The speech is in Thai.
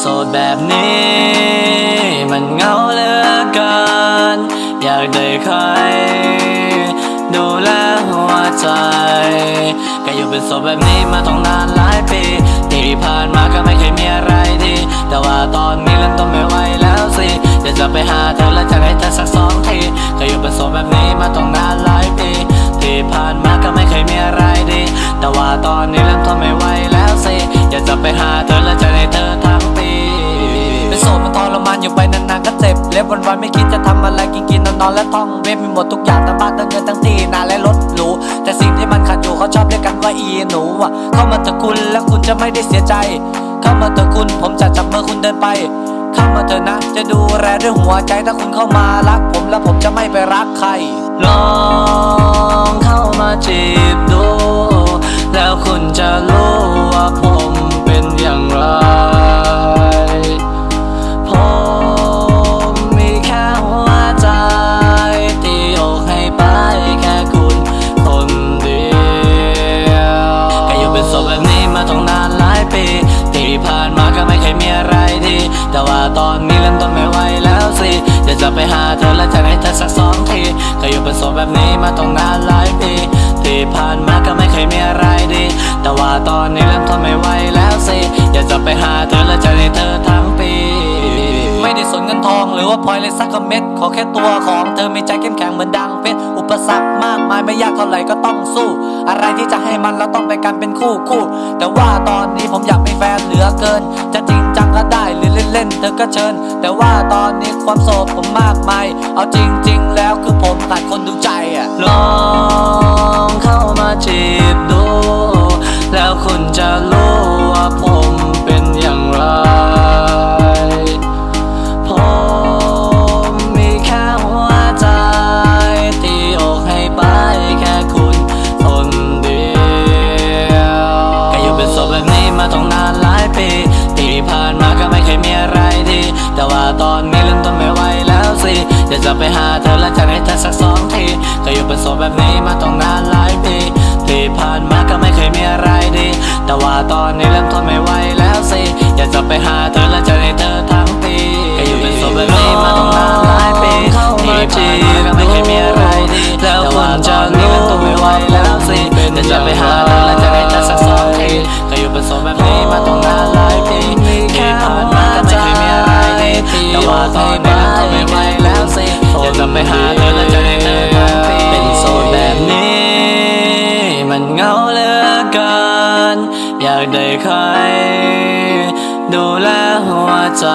โสดแบบนี้ มันเหงาเหลือเกิน อยากได้ใคร ดูแลหัวใจก็อยู่เป็นโสดแบบนี้มาต้องนานหลายปีที่ผ่านมาก็ไม่เคยมีอะไรดี แต่ว่าตอนนี้เริ่มต้นไม่ไหวแล้วสิอยากจะไปหาเธอและจะให้เธอสักสองทีก็อยู่เป็นโสดแบบนี้มาต้องนานหลาย วันวันๆไม่คิดจะทำอะไรกินกินนอนนอนและท่องเว็บมีหมดทุกอย่างทั้งบ้านทั้งเงินทั้งที่นาและรถหรูแต่สิ่งที่มันขาดอยู่เขาชอบเรียกกันว่าอีหนูอะเข้ามาเถอะคุณแล้วคุณจะไม่ได้เสียใจ เข้ามาเถอะคุณผมจะจับมือคุณเดินไป เข้ามาเถอะนะจะดูแลด้วยหัวใจถ้าคุณเข้ามารักผมแล้วผม เริ่มต้นไม่ไหวแล้วสิอยากจะไปหาเธอและจะให้เธอสักสองทีก็อยู่เป็นโสดแบบนี้มาต้องนานหลายปีที่ผ่านมาก็ไม่เคยมีอะไรดี แต่ว่าตอนนี้เริ่มทนไม่ไหวแล้วสิอยากจะไปหาเธอและจะให้เธอทั้งปีไม่ได้สนเงินทองหรือว่าพลอยเลยสักเม็ด ขอแค่ตัวของเธอมีใจเข้มแข็งเหมือนดังเพชร อุปสรรคมากมายไม่ยากเท่าไหร่ก็ต้องสู้ อะไรที่จะให้มันเราต้องไปกันเป็นคู่คู่ แต่ว่าตอนนี้ผมอยากมีแฟนเหลือเกิน จะจริงจังก็ได้หรือ เล่นเธอก็เชิญ แต่ว่าตอนนี้ความโสดผมมากมาย เอาจริง ๆ แล้ว อยากจะไปหาเธอและจะให้เธอสักสองทีก็อยู่เป็นโสดแบบนี้มาต้องนานหลายปีที่ผ่านมาก็ไม่เคยมีอะไรดี แต่ว่าตอนนี้เริ่มทนไม่ไหวแล้วสิอยากจะไปหาเธอและจะให้เธอทั้งปีก็อยู่เป็นโสดแบบนี้มาต้องนานหลายปีที่ผ่านมาก็ไม่เคยมีอะไรดีแล้วคุณจะรู้ทนไม่ไหวแล้วสิอยากจะไปหาเธอ ใคร ดูแลหัวใจ